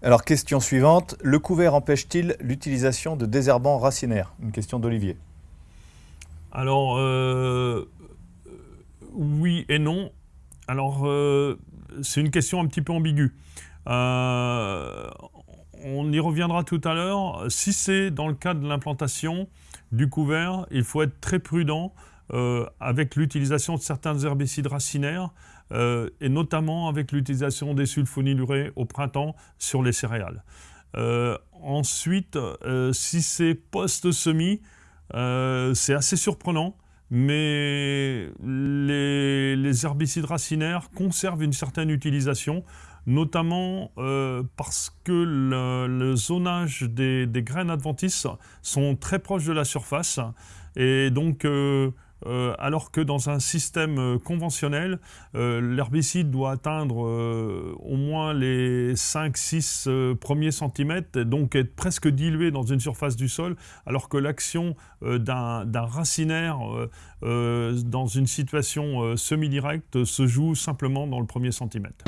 Alors, question suivante. Le couvert empêche-t-il l'utilisation de désherbants racinaires? Une question d'Olivier. Alors, euh, oui et non. Alors, euh, c'est une question un petit peu ambiguë. Euh, on y reviendra tout à l'heure. Si c'est dans le cadre de l'implantation du couvert, il faut être très prudent avec l'utilisation de certains herbicides racinaires euh, et notamment avec l'utilisation des sulfonylurées au printemps sur les céréales. Euh, ensuite, euh, si c'est post-semis, c'est assez surprenant, mais les, herbicides racinaires conservent une certaine utilisation, notamment parce que le, zonage des, graines adventices sont très proches de la surface, et donc euh, alors que dans un système euh, conventionnel, euh, l'herbicide doit atteindre au moins les 5-6 premiers centimètres, donc être presque dilué dans une surface du sol, alors que l'action d'un racinaire dans une situation semi-directe se joue simplement dans le premier centimètre.